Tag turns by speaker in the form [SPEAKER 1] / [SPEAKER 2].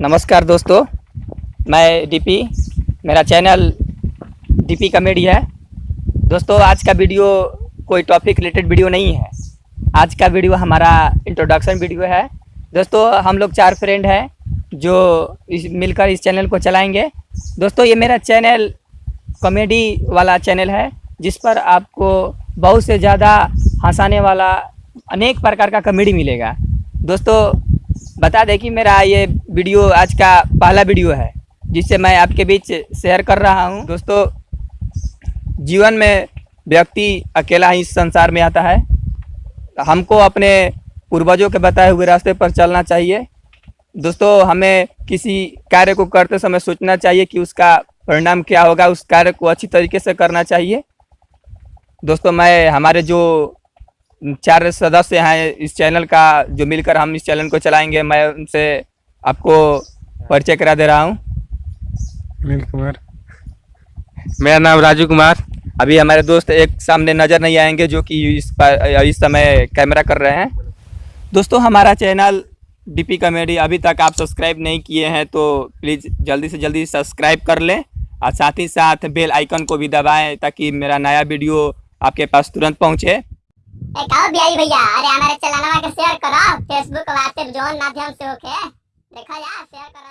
[SPEAKER 1] नमस्कार दोस्तों, मैं डीपी मेरा चैनल डीपी कॉमेडी है। दोस्तों, आज का वीडियो कोई टॉपिक रिलेटेड वीडियो नहीं है। आज का वीडियो हमारा इंट्रोडक्शन वीडियो है। दोस्तों, हम लोग चार फ्रेंड हैं जो इस, मिलकर इस चैनल को चलाएँगे। दोस्तों, ये मेरा चैनल कॉमेडी वाला चैनल है, जिस पर आपको बहुत से ज़्यादा हंसाने वाला अनेक प्रकार का कॉमेडी मिलेगा। दोस्तों, बता दें कि मेरा ये वीडियो, आज का पहला वीडियो है जिससे मैं आपके बीच शेयर कर रहा हूँ। दोस्तों, जीवन में व्यक्ति अकेला ही इस संसार में आता है। हमको अपने पूर्वजों के बताए हुए रास्ते पर चलना चाहिए। दोस्तों, हमें किसी कार्य को करते समय सोचना चाहिए कि उसका परिणाम क्या होगा, उस कार्य को अच्छी तरीके से करना चाहिए। दोस्तों, मैं, हमारे जो चार सदस्य हैं इस चैनल का, जो मिलकर हम इस चैनल को चलाएँगे, मैं उनसे आपको परिचय करा दे रहा हूँ।
[SPEAKER 2] अनिल कुमार।
[SPEAKER 3] मेरा नाम राजू कुमार।
[SPEAKER 1] अभी हमारे दोस्त एक सामने नज़र नहीं आएँगे जो कि इस पर इस समय कैमरा कर रहे हैं। दोस्तों हमारा चैनल डीपी कॉमेडी अभी तक आप सब्सक्राइब नहीं किए हैं तो प्लीज़ जल्दी से जल्दी सब्सक्राइब कर लें और साथ ही साथ बेल आइकन को भी दबाएँ ताकि मेरा नया वीडियो आपके पास तुरंत पहुँचे।
[SPEAKER 4] एक आओ बिहारी भैया अरे हमारे चैनल शेयर करो फेसबुक व्हाट्सएप जोन माध्यम से देखा जा शेयर करा जा